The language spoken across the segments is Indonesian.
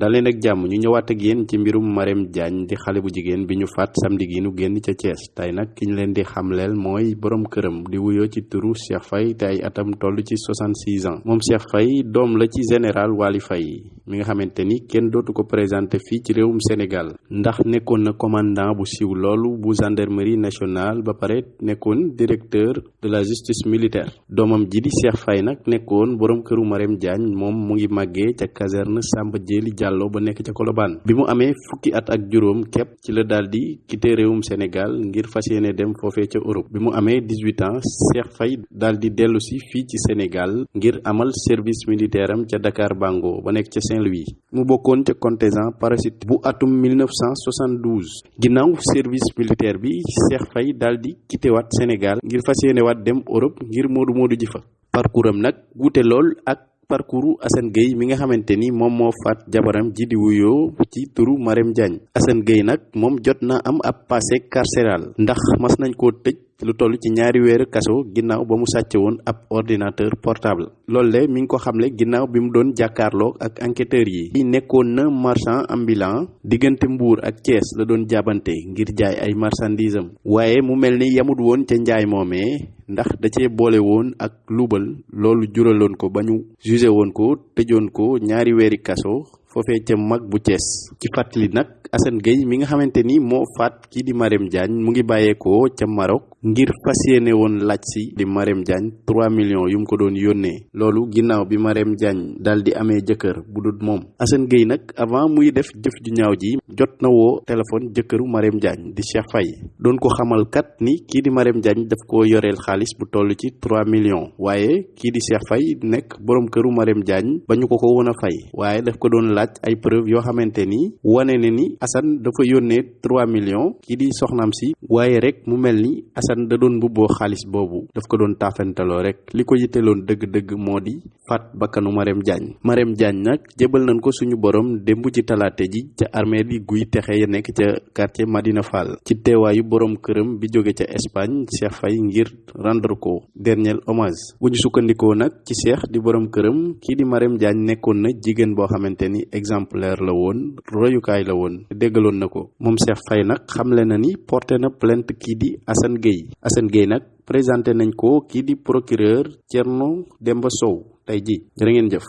daleen ak jàmm ñu ñëwaat ak yéen ci mbirum Marème Diagne di xale bu jigéen bi ñu faat samedi gi nu génn ca Thiès. Tey nag ki ñu leen di xamleel mooy borom këram di wuyoo ci turu Cheikh Faye te atam toll ci 66 ans. Moom Cheikh Faye doom la ci général Waly Faye mi nga xamante ni kenn dootu ko présenté fii ci réewum Sénégal. Ndax nekkoon na commandant bu siiw loolu bu gendarmerie nationale ba pare nekkoon directeur de la justice militaire. Doomam ji di Cheikh Faye nag nekkoon borom këru Marème Diagne moom mu ngi màggee ca caserne Samba ba nekk ca Colobane. Bi mu amee fukki at ak juróom képp ci la daal di quitté réewum Sénégal ngir fas yéene dem foofee ca Europe. Bi mu amee 18 ans Cheikh Faye daal di dellu fii ci Sénégal ngir amal service militaire am ca Dakar Bango ba nekk ca Saint-Louis. Mu bokkoon ca contingent parachute bu atum 1972 ginnaaw service militaire bi Cheikh Faye daal di quitté waat ngir fas yéene dem Europe ngir moodu moodu ji fa. Parcours nag wuute lool ak parcours Assane Gueye mi nga xamante ni moom moo faat jabaram ji di wuyoo ci turu Marème Diagne. Assane Gueye nag moom jot na am ab passé carcéral ndax mas nañ koo tëj lu toll ci ñaari weer kaso ginnaaw ba mu sàcce woon ab ordinateur portable. Loolu le mi ngi ko xamle ginnaaw bi mu doon jàkkaarloo ak enquêteurs yi. Nekkoon na marchand ambulant diggante Mbour ak Thiès la doon jaabante ngir jaay ay marchandises am. Waaye mu mel ni yamut woon ca njaay moomee ndax da cee boole woon ak luubal. Loolu juraloon ko ba ñu jugé woon ko tëjoon ko ñaari weeri kaso foofee ca mag bu Cees ci fàttali nag Assane Gueye mi nga xamante ni moo faat kii di Marème Diagne mu ngi bàyyeekoo ca Maroc. Ngir fas yéene woon laaj si di Marème Diagne 3 millions yu mu ko doon yónnee. Loolu ginnaaw bi Marème Diagne daal di amee jëkkër bu dul moom. Assane Gueye nag avant muy def jëf ju ñaaw ji jot na woo téléphone jëkkëru Marème Diagne di Cheikh Faye. Doon ko xamal kat ni kii di Marème Diagne daf koo yoreel xaalis bu toll ci 3 millions. Waaye kii di Cheikh Faye nekk borom këru Marème Diagne ba ñu ko ko woon a fay. Waaye daf ko doon laaj ay preuve yoo xamante ni wane ne ni Assane dafa yónnee 3 millions kii di soxnaam si. Waaye rek mu mel ni Assane da doon mbubboo xaalis boobu. Daf ko doon taafentaloo rek. Li ko yitteloon dëgg-dëgg moo di faat bakkanu Marème Diagne. Marème Diagne nag jébal nañ ko suñu borom démb ci talaate ji ca armée di guy texe ya nekk ca quartier Madina Fall. Ci teewaayu borom këram bi jóge ca Espagne Cheikh Faye ngir rendre ko dernier hommage. Bu ñu sukkandikoo ci Cheikh di borom këram kii di Marème Diagne nekkoon na jigéen boo xamante ni exemplaire la woon royukaay la woon. Déggaloon na ko. Moom Cheikh Faye nag xamle na ni porté na plainte kii di Assane Gueye Assane Gueye nag présenté nañ ko kii di procureur Thierno Demba Sow. Tey ji jërë ngeen jëf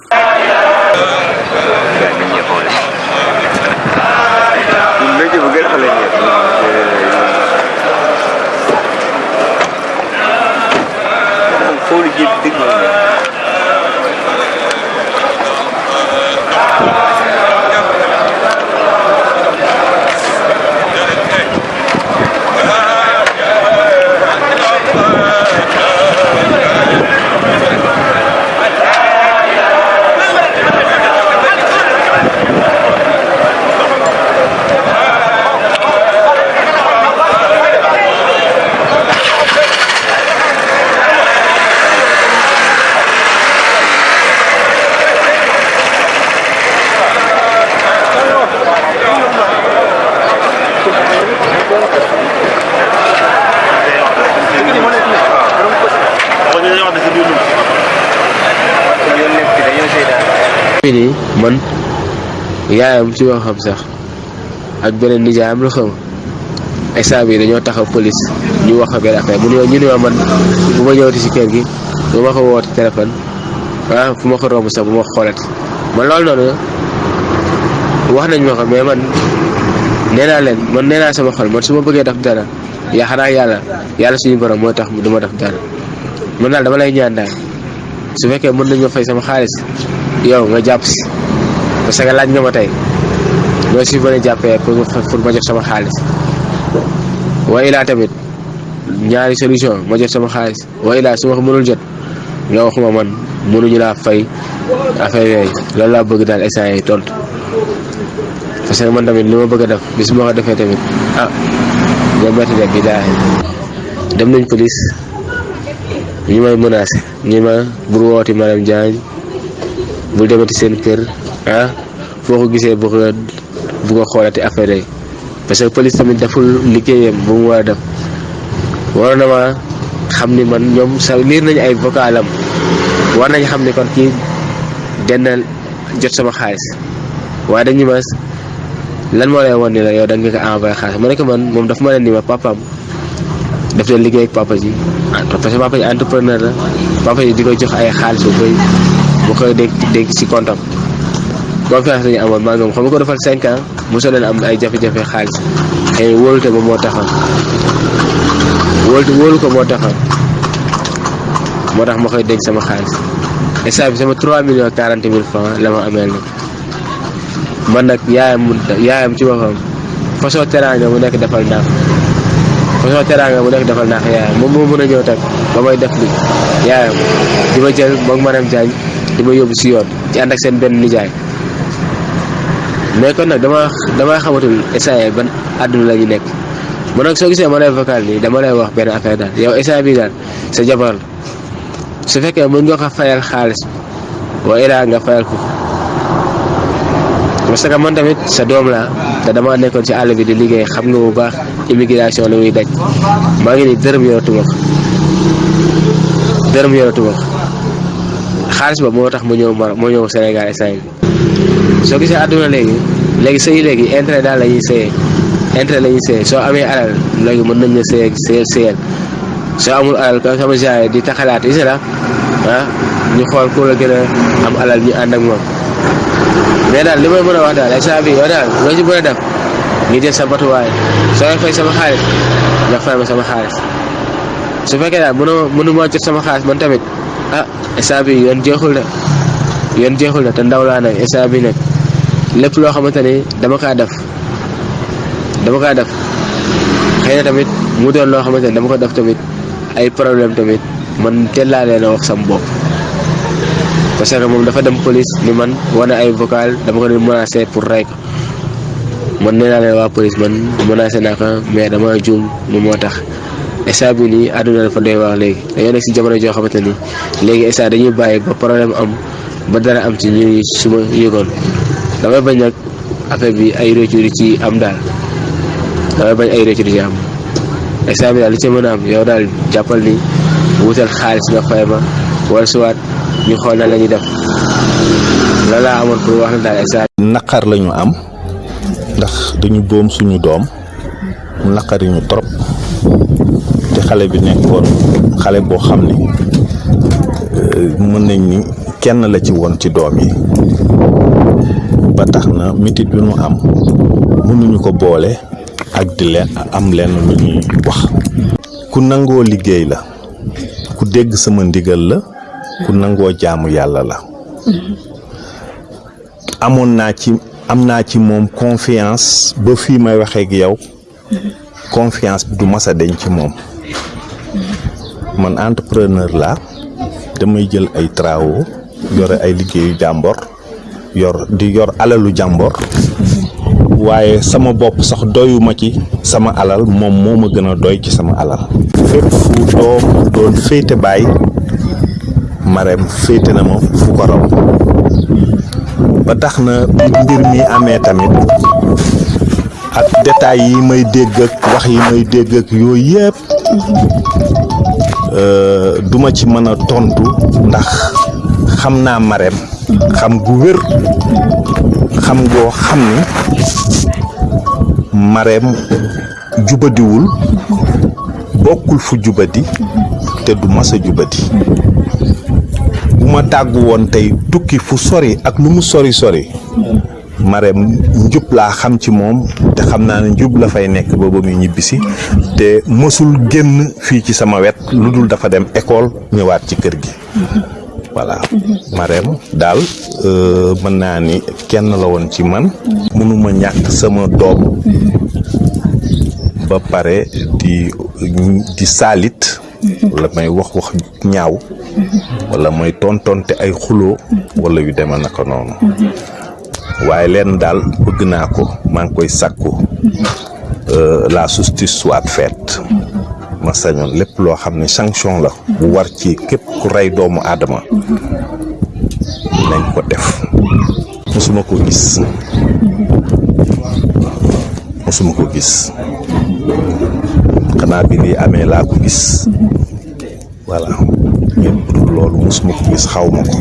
fii nii man yaayam ci waxam sax ak beneen nijaayam lu xam ay saa bi dañoo taxaw police ñu wax benn affaire mu ñu ma man bu ma ñëwati si kër gi bu ma ko woote téléphone ah fu ma ko romb sax bu ma xoolati man loolu noonu wax nañ ma ko mais man nee naa leen man nee naa sama xol man su ma bëggee def dara yaa xanaa yàlla yàlla suñu borom moo tax du ma def dara man daal dama lay ñaan daal su fekkee mën nañ ma fay sama xaalis yow nga jàpp si. Parce que laaj nga ma tey. Loo si mën a pour ma jot sama xaalis. Waaye laa tamit ñaari solution ma jot sama xaalis. Waaye laa su ko mënul jot nga waxuma man mënuñu laa fay affaire yooyu. Loolu laa bëgg daal instant yi tontu. Parce que man tamit li bëgg def bis ma ko defee tamit ah nga métti de bi dem nañ police ñu may menacé ñi ma bur wooti Marème Diagne bul demati seen kër ah foo ko gisee bu ko bu ko xoolati affaire yi. Parce que police tamit deful liggéeyam bu mu war a def. Waroon na ma xam ni man ñoom sa liir nañu ay vocalam war nañ xam ni kon kii dina jot sama xaalis. Waaye dañu mas lan moo lay wan ni la yow da nga ko envoyé xaalis? Ma ne man moom daf ma leen ni ma papaam daf leen liggéey ak papa ji. Parce que papa ji entrepreneur la. Papa ji di ko jox ay xaalis bu bu koy dégg dégg si comptam confiance lañu amoon maa moom xam nga ko defal cinq ans mosoo leen am ay jafe-jafe xaalis xëy wóolute ba moo taxoon wóolute wóolu ko moo taxoon moo ma koy dégg sama xaalis instant bi sama 3 millions 40 mille francs la ma ameel nag man nag yaayam yaayam ci boppam façon teraanga mu nekk defal naa façon teraanga mu nekk defal naa yaayam moom moo mën a ñëw tag ba may def li yaayam di jël moom Marème Diagne di ma si yoon ci ànd ak seen benn nijaay. Mais kon nag dama dama xamatul essayé ban àdduna la ñu nekk. Man nag soo gisee ma lay vocal nii dama lay wax benn affaire daal. Yow essayé bi daal sa jabar la. Su fekkee mën nga ko fayal wa ilaa nga fayal ko. Parce que man tamit sa doom laa te dama nekkoon ci àll bi di liggéey xam nga bu baax immigration la muy daj. Maa ngi nii dërëm yoratuma ko. Dërëm yoratuma ko xaalis ba moo tax ma ñëw ma moo ñëw Sénégal instant bi soo gisee àdduna léegi léegi sëy léegi intérêt daal la ñuy sëyee intérêt la soo amee alal léegi mën nañ la sëyee sëyal sëyal. Soo amul alal comme sama genre di taxalaat is la ah ñu xool ku la gën a am alal ñu ànd ak moom. Mais daal li may mën a wax daal instant bi yow daal loo ci mën a def? Ngi jël sa batuwaay soo fay sama xaalis nga fay ma sama xaalis. Su fekkee daal mënoo mënu maa jot sama xaalis man tamit ah instant bi yoon jeexul na yoon jeexul na te ndaw laa nag instant nag lépp loo xamante ni dama kaa def. Dama kaa def. Xëy tamit mu doon loo xamante ni dama ko def tamit ay problème tamit. Man teel laa leen wax sam bopp. Parce que moom dafa dem police ni man wane ay vocal dama ko doon menacé pour rey ko. Man nee naa leen waa police man menacé naa ko mais dama juum moom moo tax. Instant bi nii àdduna dafa doy wax léegi. Dañoo nekk si jamono joo xamante ni léegi instant dañuy bàyyi ba problème am ba dara am ci ñu su ma yëgoon. Damay bañ nag affaire bi ay retour ci am daal. Damay bañ ay retour ci am. Instant bi daal li ci mën am yow daal jàppal ni wutal xaalis nga fay ma wala suwaat ñu xool na la ñuy def. La laa amoon pour wax daal instant naqar am ndax dañu boom suñu doom mu naqari ñu trop xale bi nekkoon xale boo xam ne mën nañ ni kenn la ci woon ci doom yi. Ba mitit bi am mënuñu ko boole ak di leen am leen lu ñuy wax. Ku nangoo liggéey la ku dégg sama ndigal la ku nangoo jaamu yàlla la. Amoon naa ci am naa ci moom confiance ba fii may waxee ak yow. Confiance bi du man entrepreneur laa damay jël ay travaux yore ay liggéeyu jàmbor yor di yor alalu jàmbor waaye sama bopp sax doyuma ci sama alal moom moo ma gën a doy ci sama alal. Fépp fu doom doon féete baay Marème féete na ma fu ko raw. Ba tax na mbir mi amee tamit ak détails yi may dégg ak wax yi may dégg ak yooyu yëpp duma ci mën tontu ndax xam naa Marème xam gu wér xam goo xam ni Marème jubadiwul bokkul fu jubadi te du mas a jubadi. Bu ma tàggu woon tey tukki fu sori ak lu mu sori sori Marème njub laa xam ci moom te xam naa njub la fay nekk ba ba muy ñibbisi te mësul génn fii ci sama wet lu dul dafa dem école ñëwaat ci kër gi. Voilà. Marème daal mën naa ni kenn la woon ci man. Mënuma sama doom. Ba pare di di saalit. Wala may wax wax ñaaw. Wala may tontonte ay xuloo. Wala yu deme naka waaye leen daal bëgg naa ko maa ngi koy sàkku la justice soit faite. Ma sañoon lépp loo xam ne sanction la. Bu war ci képp ku rey doomu aadama nañ ko def. Mosuma ko gis. Mosuma ko gis. Xanaa bi lii amee laa ko gis. Voilà. Mais bu dul loolu mosuma ko gis xaw ma ko